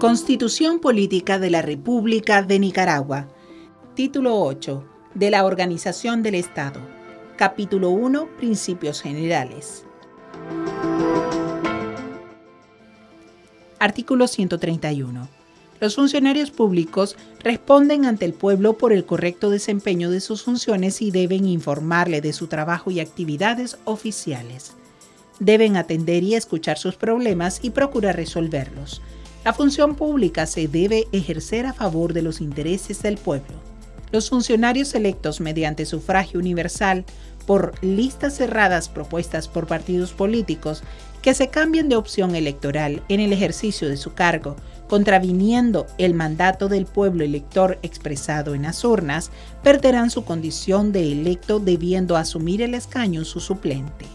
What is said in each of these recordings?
Constitución Política de la República de Nicaragua. Título 8. De la Organización del Estado. Capítulo 1. Principios Generales. Artículo 131. Los funcionarios públicos responden ante el pueblo por el correcto desempeño de sus funciones y deben informarle de su trabajo y actividades oficiales. Deben atender y escuchar sus problemas y procurar resolverlos la función pública se debe ejercer a favor de los intereses del pueblo. Los funcionarios electos mediante sufragio universal por listas cerradas propuestas por partidos políticos que se cambien de opción electoral en el ejercicio de su cargo, contraviniendo el mandato del pueblo elector expresado en las urnas, perderán su condición de electo debiendo asumir el escaño su suplente.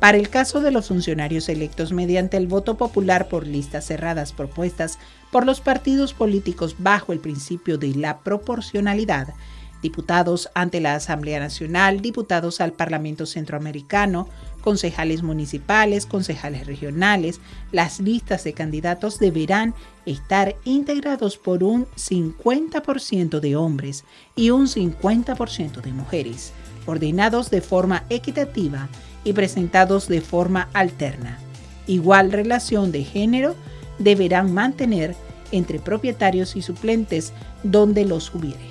Para el caso de los funcionarios electos mediante el voto popular por listas cerradas propuestas por los partidos políticos bajo el principio de la proporcionalidad, diputados ante la Asamblea Nacional, diputados al Parlamento Centroamericano, concejales municipales, concejales regionales, las listas de candidatos deberán estar integrados por un 50% de hombres y un 50% de mujeres, ordenados de forma equitativa y presentados de forma alterna. Igual relación de género deberán mantener entre propietarios y suplentes donde los hubiere.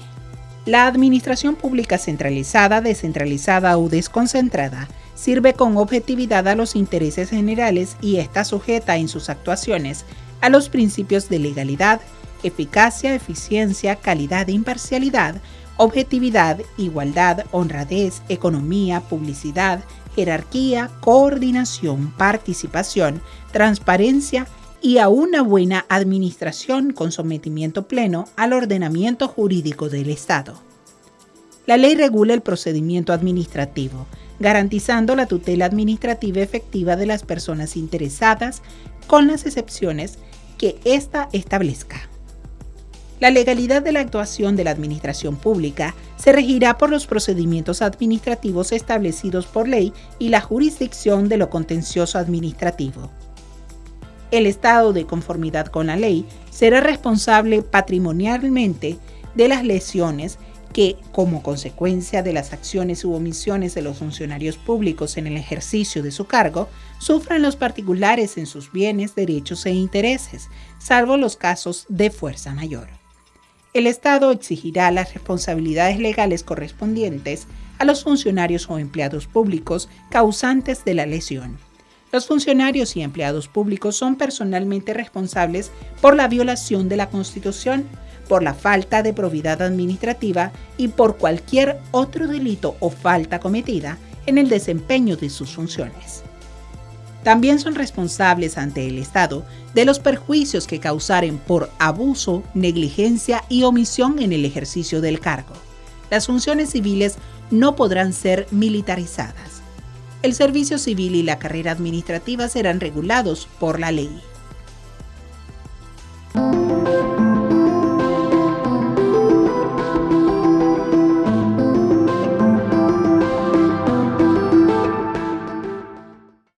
La administración pública centralizada, descentralizada o desconcentrada sirve con objetividad a los intereses generales y está sujeta en sus actuaciones a los principios de legalidad, eficacia, eficiencia, calidad e imparcialidad, objetividad, igualdad, honradez, economía, publicidad, jerarquía, coordinación, participación, transparencia y a una buena administración con sometimiento pleno al ordenamiento jurídico del Estado. La ley regula el procedimiento administrativo, garantizando la tutela administrativa efectiva de las personas interesadas con las excepciones que ésta establezca. La legalidad de la actuación de la administración pública se regirá por los procedimientos administrativos establecidos por ley y la jurisdicción de lo contencioso administrativo. El Estado, de conformidad con la ley, será responsable patrimonialmente de las lesiones que, como consecuencia de las acciones u omisiones de los funcionarios públicos en el ejercicio de su cargo, sufran los particulares en sus bienes, derechos e intereses, salvo los casos de fuerza mayor el Estado exigirá las responsabilidades legales correspondientes a los funcionarios o empleados públicos causantes de la lesión. Los funcionarios y empleados públicos son personalmente responsables por la violación de la Constitución, por la falta de probidad administrativa y por cualquier otro delito o falta cometida en el desempeño de sus funciones. También son responsables ante el Estado de los perjuicios que causaren por abuso, negligencia y omisión en el ejercicio del cargo. Las funciones civiles no podrán ser militarizadas. El servicio civil y la carrera administrativa serán regulados por la ley.